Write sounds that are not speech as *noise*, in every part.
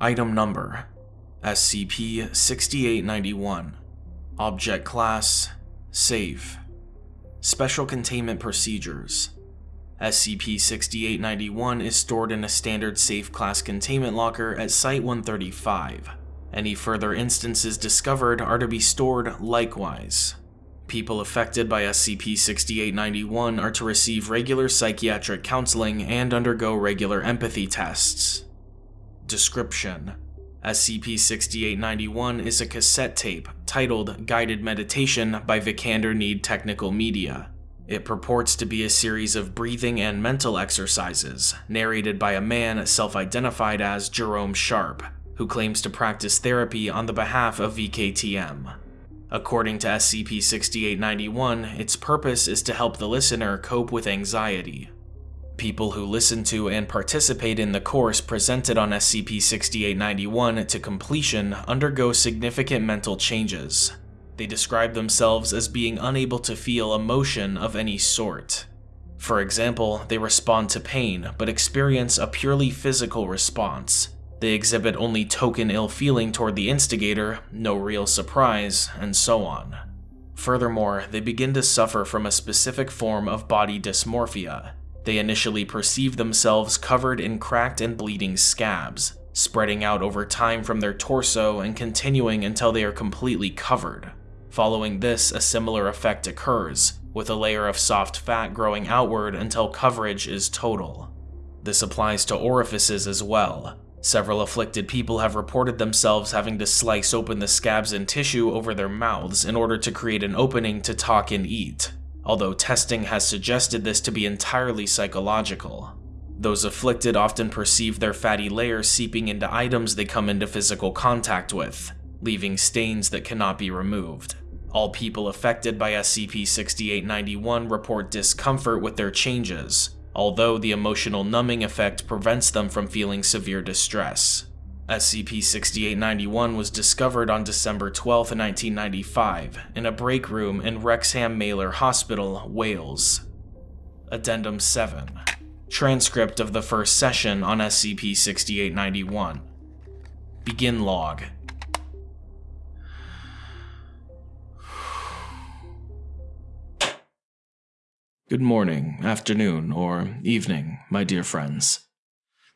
Item Number SCP-6891 Object Class Safe Special Containment Procedures SCP-6891 is stored in a standard safe class containment locker at Site-135. Any further instances discovered are to be stored likewise. People affected by SCP-6891 are to receive regular psychiatric counseling and undergo regular empathy tests. Description SCP-6891 is a cassette tape titled Guided Meditation by Vikander Kneckt Technical Media. It purports to be a series of breathing and mental exercises, narrated by a man self-identified as Jerome Sharp, who claims to practice therapy on the behalf of VKTM. According to SCP-6891, its purpose is to help the listener cope with anxiety. People who listen to and participate in the course presented on SCP-6891 to completion undergo significant mental changes, they describe themselves as being unable to feel emotion of any sort. For example, they respond to pain, but experience a purely physical response. They exhibit only token ill feeling toward the instigator, no real surprise, and so on. Furthermore, they begin to suffer from a specific form of body dysmorphia. They initially perceive themselves covered in cracked and bleeding scabs, spreading out over time from their torso and continuing until they are completely covered. Following this, a similar effect occurs, with a layer of soft fat growing outward until coverage is total. This applies to orifices as well. Several afflicted people have reported themselves having to slice open the scabs and tissue over their mouths in order to create an opening to talk and eat, although testing has suggested this to be entirely psychological. Those afflicted often perceive their fatty layer seeping into items they come into physical contact with, leaving stains that cannot be removed. All people affected by SCP-6891 report discomfort with their changes, although the emotional numbing effect prevents them from feeling severe distress. SCP-6891 was discovered on December 12, 1995, in a break room in Wrexham Maelor Hospital, Wales. Addendum 7 Transcript of the first session on SCP-6891 Begin log Good morning, afternoon, or evening, my dear friends.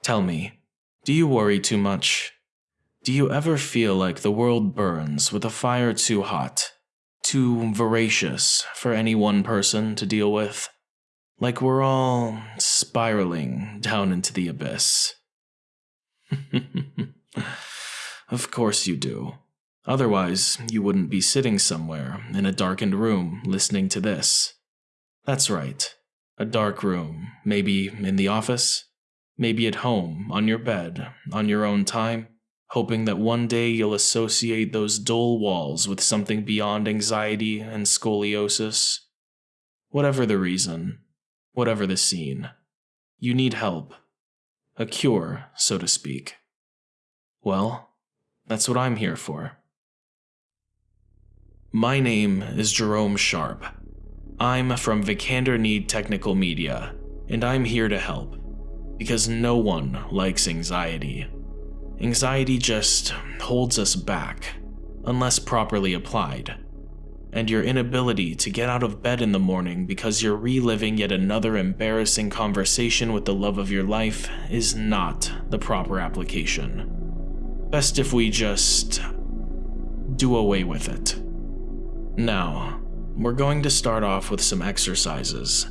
Tell me, do you worry too much? Do you ever feel like the world burns with a fire too hot, too voracious for any one person to deal with? Like we're all spiraling down into the abyss. *laughs* of course you do. Otherwise, you wouldn't be sitting somewhere in a darkened room listening to this. That's right. A dark room, maybe in the office, maybe at home, on your bed, on your own time, hoping that one day you'll associate those dull walls with something beyond anxiety and scoliosis. Whatever the reason, whatever the scene, you need help. A cure, so to speak. Well, that's what I'm here for. My name is Jerome Sharp. I'm from Vikander Kneckt Technical Media, and I'm here to help. Because no one likes anxiety. Anxiety just holds us back, unless properly applied. And your inability to get out of bed in the morning because you're reliving yet another embarrassing conversation with the love of your life is not the proper application. Best if we just do away with it. Now, we're going to start off with some exercises.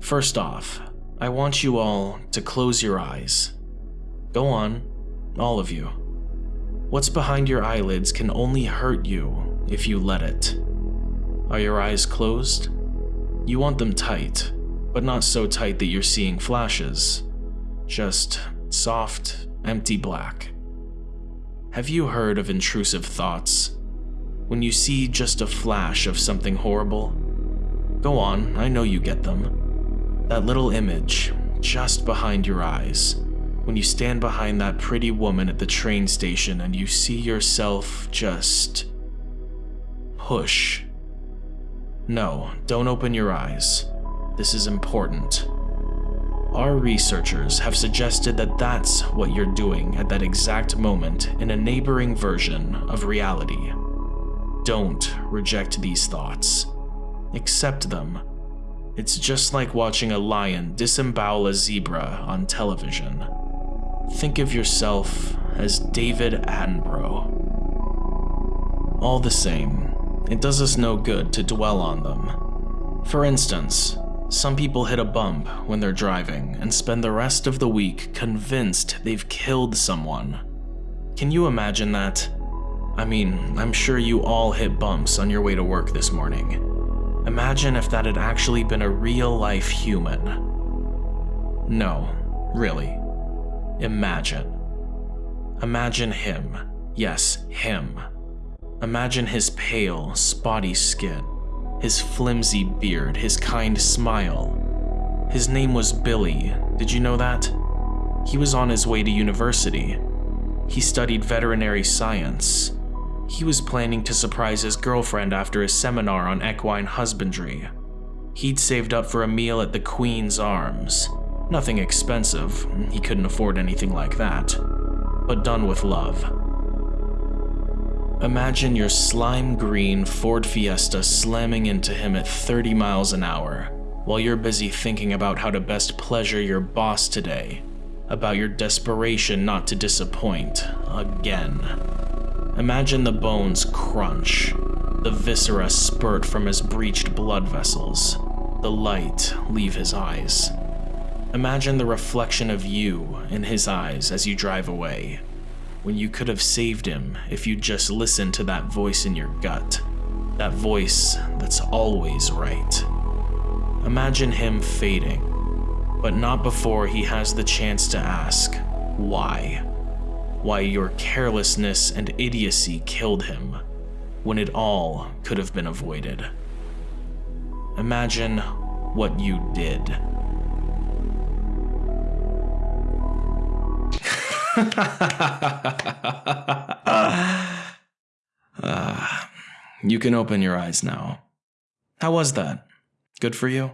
First off, I want you all to close your eyes. Go on, all of you. What's behind your eyelids can only hurt you if you let it. Are your eyes closed? You want them tight, but not so tight that you're seeing flashes. Just soft, empty black. Have you heard of intrusive thoughts? When you see just a flash of something horrible. Go on, I know you get them. That little image, just behind your eyes, when you stand behind that pretty woman at the train station and you see yourself just push. No, don't open your eyes. This is important. Our researchers have suggested that that's what you're doing at that exact moment in a neighboring version of reality. Don't reject these thoughts. Accept them. It's just like watching a lion disembowel a zebra on television. Think of yourself as David Attenborough. All the same, it does us no good to dwell on them. For instance, some people hit a bump when they're driving and spend the rest of the week convinced they've killed someone. Can you imagine that? I mean, I'm sure you all hit bumps on your way to work this morning. Imagine if that had actually been a real-life human. No, really. Imagine. Imagine him. Yes, him. Imagine his pale, spotty skin his flimsy beard, his kind smile. His name was Billy, did you know that? He was on his way to university. He studied veterinary science. He was planning to surprise his girlfriend after a seminar on equine husbandry. He'd saved up for a meal at the Queen's Arms. Nothing expensive, he couldn't afford anything like that, but done with love. Imagine your slime green Ford Fiesta slamming into him at 30 miles an hour, while you're busy thinking about how to best pleasure your boss today, about your desperation not to disappoint again. Imagine the bones crunch, the viscera spurt from his breached blood vessels, the light leave his eyes. Imagine the reflection of you in his eyes as you drive away, when you could have saved him if you'd just listened to that voice in your gut. That voice that's always right. Imagine him fading, but not before he has the chance to ask, why? Why your carelessness and idiocy killed him, when it all could have been avoided. Imagine what you did. uh, you can open your eyes now. How was that? Good for you?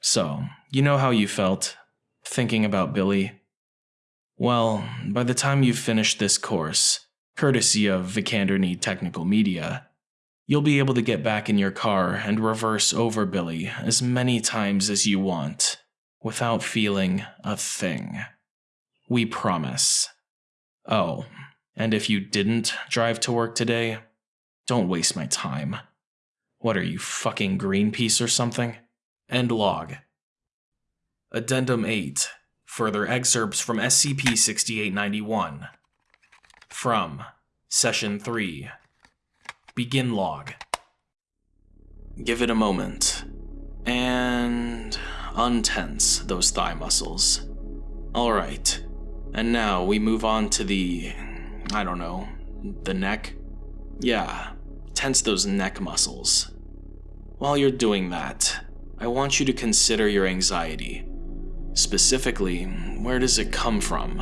So, you know how you felt thinking about Billy? Well, by the time you've finished this course, courtesy of Vikander Kneckt Technical Media, you'll be able to get back in your car and reverse over Billy as many times as you want without feeling a thing. We promise. Oh, and if you didn't drive to work today, don't waste my time. What are you, fucking Greenpeace or something? End log. Addendum 8. Further excerpts from SCP 6891. From Session 3. Begin log. Give it a moment. And untense those thigh muscles. Alright. And now we move on to the, I don't know, the neck? Yeah, tense those neck muscles. While you're doing that, I want you to consider your anxiety. Specifically, where does it come from?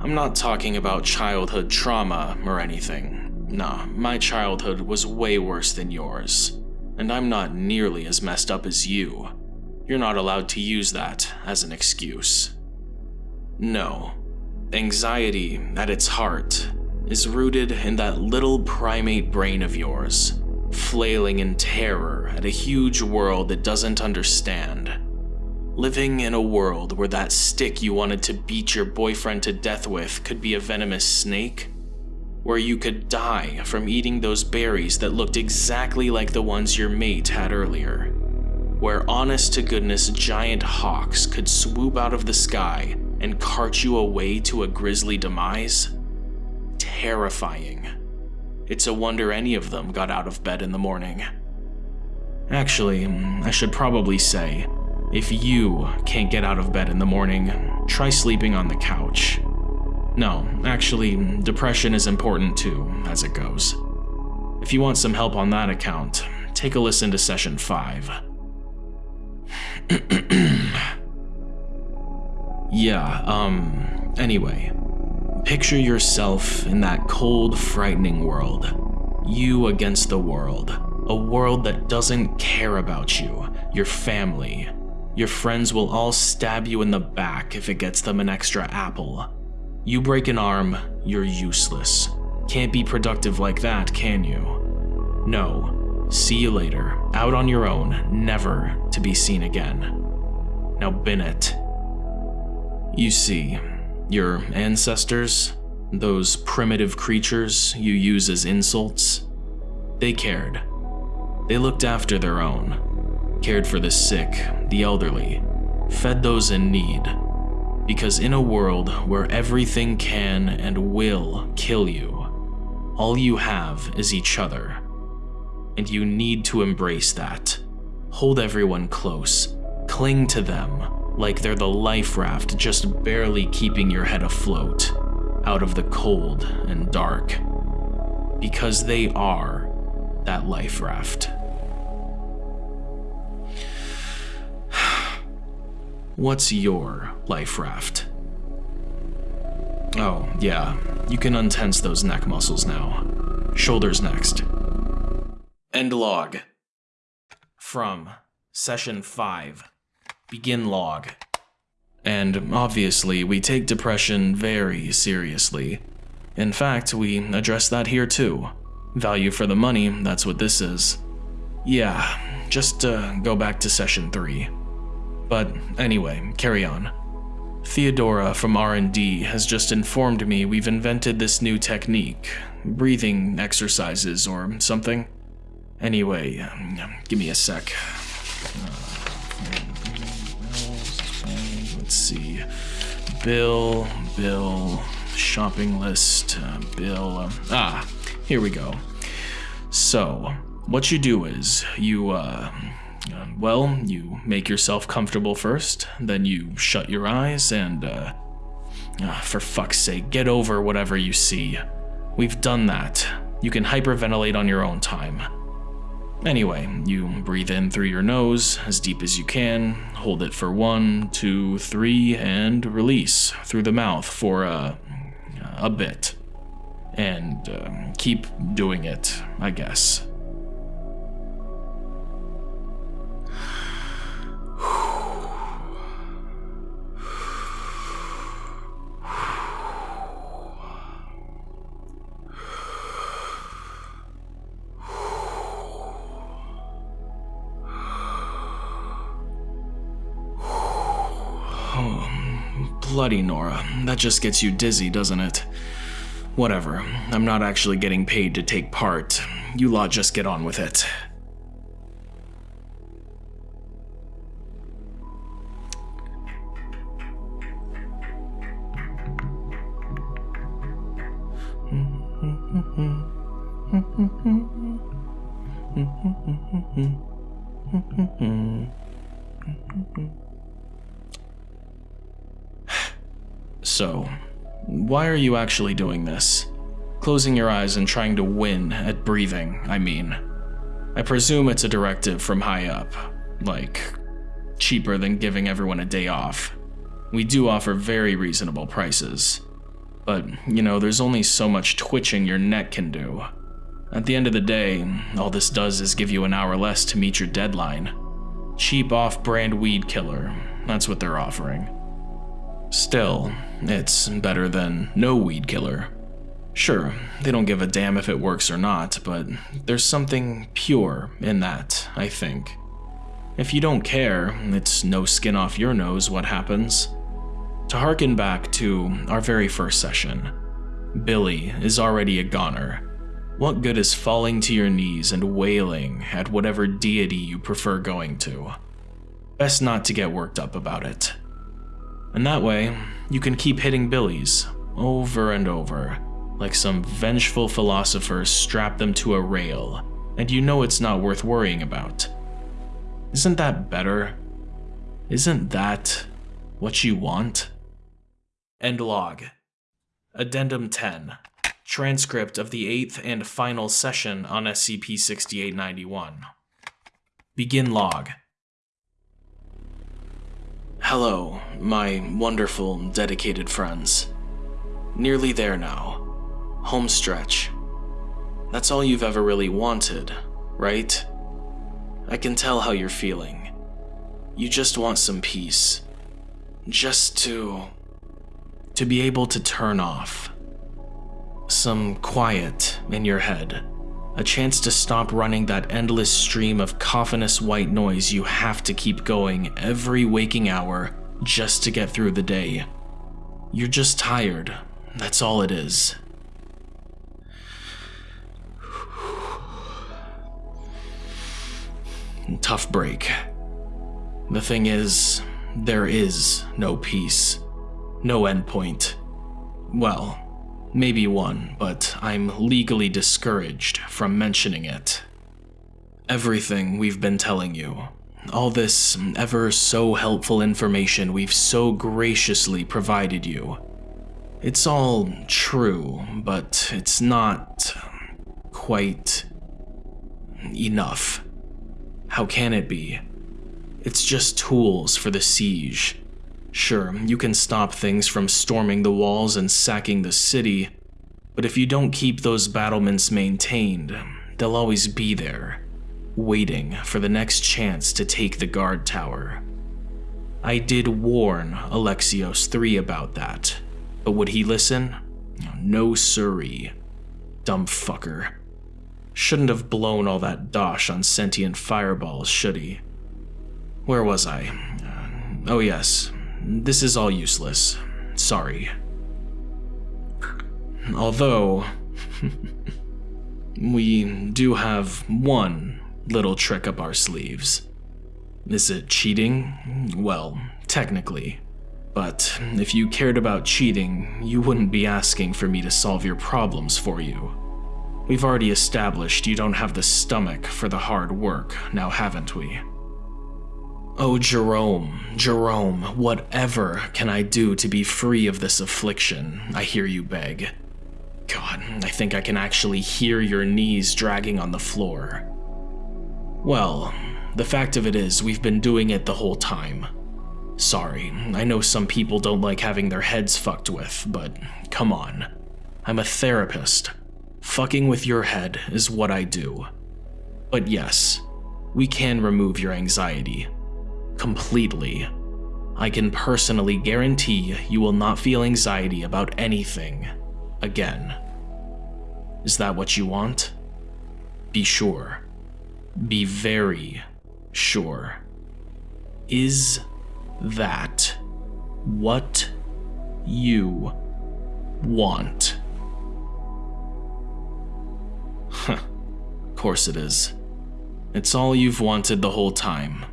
I'm not talking about childhood trauma or anything. Nah, my childhood was way worse than yours, and I'm not nearly as messed up as you. You're not allowed to use that as an excuse. No. Anxiety, at its heart, is rooted in that little primate brain of yours, flailing in terror at a huge world that doesn't understand. Living in a world where that stick you wanted to beat your boyfriend to death with could be a venomous snake? Where you could die from eating those berries that looked exactly like the ones your mate had earlier? Where honest to goodness giant hawks could swoop out of the sky and cart you away to a grisly demise? Terrifying. It's a wonder any of them got out of bed in the morning. Actually, mm, I should probably say, if you can't get out of bed in the morning, try sleeping on the couch. No, actually, depression is important too, as it goes. If you want some help on that account, take a listen to session 5. *clears throat* Yeah, um, anyway. Picture yourself in that cold, frightening world. You against the world. A world that doesn't care about you, your family. Your friends will all stab you in the back if it gets them an extra apple. You break an arm, you're useless. Can't be productive like that, can you? No. See you later, out on your own, never to be seen again. Now it. You see, your ancestors, those primitive creatures you use as insults, they cared. They looked after their own, cared for the sick, the elderly, fed those in need. Because in a world where everything can and will kill you, all you have is each other. And you need to embrace that. Hold everyone close, cling to them like they're the life raft just barely keeping your head afloat out of the cold and dark. Because they are that life raft. What's your life raft? Oh, yeah, you can untense those neck muscles now. Shoulders next. End log. From Session 5. Begin log. And obviously, we take depression very seriously. In fact, we address that here too. Value for the money, that's what this is. Yeah, just uh, go back to session 3. But anyway, carry on. Theodora from R&D has just informed me we've invented this new technique, breathing exercises or something. Anyway, um, give me a sec. Uh, let's see. Bill, Bill, shopping list, uh, Bill. Um, ah, here we go. So, what you do is you, uh, uh, well, you make yourself comfortable first, then you shut your eyes and, uh, uh, for fuck's sake, get over whatever you see. We've done that. You can hyperventilate on your own time. Anyway, you breathe in through your nose as deep as you can, hold it for one, two, three, and release through the mouth for a, a bit. And uh, keep doing it, I guess. Bloody Nora, that just gets you dizzy, doesn't it? Whatever, I'm not actually getting paid to take part. You lot just get on with it. *laughs* So, why are you actually doing this? Closing your eyes and trying to win at breathing, I mean. I presume it's a directive from high up, like cheaper than giving everyone a day off. We do offer very reasonable prices. But, you know, there's only so much twitching your neck can do. At the end of the day, all this does is give you an hour less to meet your deadline. Cheap off-brand weed killer, that's what they're offering. Still, it's better than no weed killer. Sure, they don't give a damn if it works or not, but there's something pure in that, I think. If you don't care, it's no skin off your nose what happens. To harken back to our very first session, Billy is already a goner. What good is falling to your knees and wailing at whatever deity you prefer going to? Best not to get worked up about it. And that way, you can keep hitting billies over and over, like some vengeful philosopher strapped them to a rail, and you know it's not worth worrying about. Isn't that better? Isn't that what you want? End log. Addendum 10. Transcript of the eighth and final session on SCP-6891. Begin log. Hello, my wonderful, dedicated friends. Nearly there now. Home stretch. That's all you've ever really wanted, right? I can tell how you're feeling. You just want some peace. Just to. to be able to turn off. Some quiet in your head. A chance to stop running that endless stream of coffinous white noise you have to keep going every waking hour just to get through the day. You're just tired, that's all it is. *sighs* Tough break. The thing is, there is no peace. No endpoint. Well, maybe one, but I'm legally discouraged from mentioning it. Everything we've been telling you, all this ever so helpful information we've so graciously provided you, it's all true, but it's not quite enough. How can it be? It's just tools for the siege. Sure, you can stop things from storming the walls and sacking the city, but if you don't keep those battlements maintained, they'll always be there, waiting for the next chance to take the guard tower. I did warn Alexios III about that, but would he listen? No siree. Dumb fucker. Shouldn't have blown all that dosh on sentient fireballs, should he? Where was I? Uh, oh yes, this is all useless. Sorry. Although, *laughs* we do have one little trick up our sleeves. Is it cheating? Well, technically. But if you cared about cheating, you wouldn't be asking for me to solve your problems for you. We've already established you don't have the stomach for the hard work, now haven't we? Oh, Jerome, Jerome, whatever can I do to be free of this affliction? I hear you beg. God, I think I can actually hear your knees dragging on the floor. Well, the fact of it is, we've been doing it the whole time. Sorry, I know some people don't like having their heads fucked with, but come on. I'm a therapist. Fucking with your head is what I do. But yes, we can remove your anxiety. Completely. I can personally guarantee you will not feel anxiety about anything again. Is that what you want? Be sure. Be very sure. Is that what you want? Huh. *laughs* Of course it is. It's all you've wanted the whole time.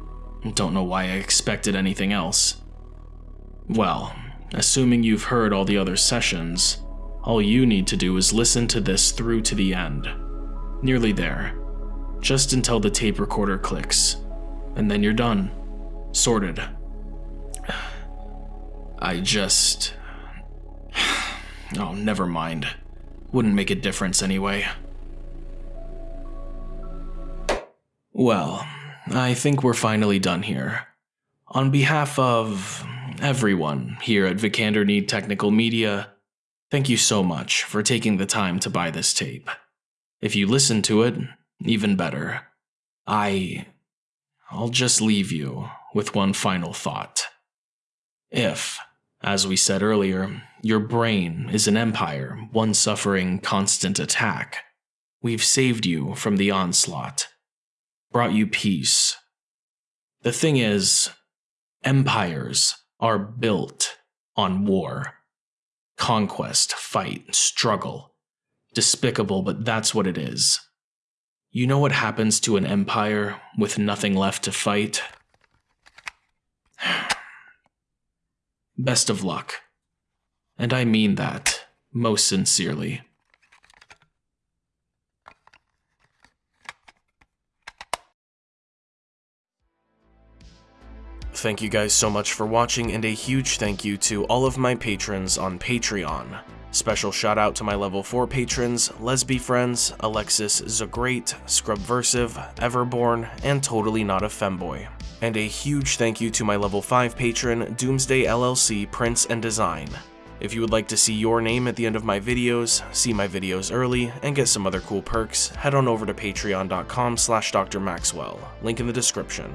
Don't know why I expected anything else. Well, assuming you've heard all the other sessions, all you need to do is listen to this through to the end. Nearly there. Just until the tape recorder clicks. And then you're done. Sorted. I just... Oh, never mind. Wouldn't make a difference anyway. Well, I think we're finally done here. On behalf of everyone here at Vikander Kneckt Technical Media, thank you so much for taking the time to buy this tape. If you listen to it, even better. I. I'll just leave you with one final thought. If, as we said earlier, your brain is an empire, one suffering constant attack, we've saved you from the onslaught, brought you peace. The thing is, empires are built on war. Conquest, fight, struggle. Despicable, but that's what it is. You know what happens to an empire with nothing left to fight? *sighs* Best of luck. And I mean that most sincerely. Thank you guys so much for watching, and a huge thank you to all of my patrons on Patreon. Special shout out to my level 4 patrons, Lesby Friends, Alexis Zagreat, Scrubversive, Everborn, and Totally Not a Femboy. And a huge thank you to my level 5 patron, Doomsday LLC Prince and Design. If you would like to see your name at the end of my videos, see my videos early, and get some other cool perks, head on over to patreon.com slash drmaxwell, link in the description.